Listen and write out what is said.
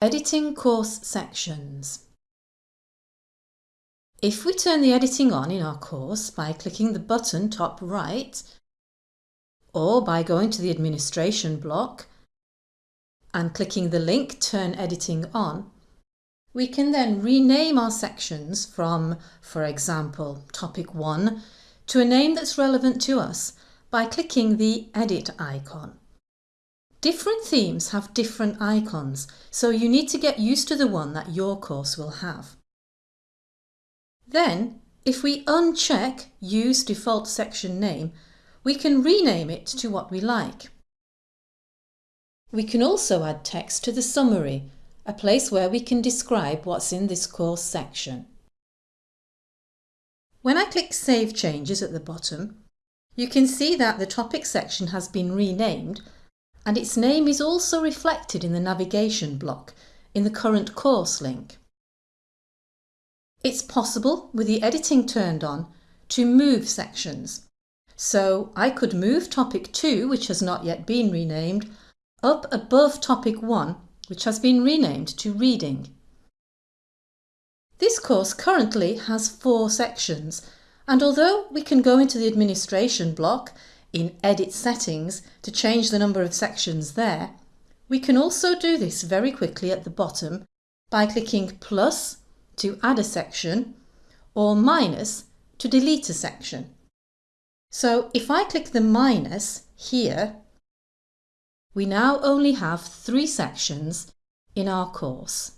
Editing course sections. If we turn the editing on in our course by clicking the button top right or by going to the administration block and clicking the link Turn Editing On, we can then rename our sections from, for example, Topic 1 to a name that's relevant to us by clicking the Edit icon. Different themes have different icons, so you need to get used to the one that your course will have. Then, if we uncheck Use Default Section Name, we can rename it to what we like. We can also add text to the summary, a place where we can describe what's in this course section. When I click Save Changes at the bottom, you can see that the topic section has been renamed and its name is also reflected in the navigation block in the current course link. It's possible, with the editing turned on, to move sections. So I could move topic 2, which has not yet been renamed, up above topic 1, which has been renamed to reading. This course currently has four sections, and although we can go into the administration block in Edit Settings to change the number of sections there, we can also do this very quickly at the bottom by clicking plus to add a section or minus to delete a section. So if I click the minus here, we now only have three sections in our course.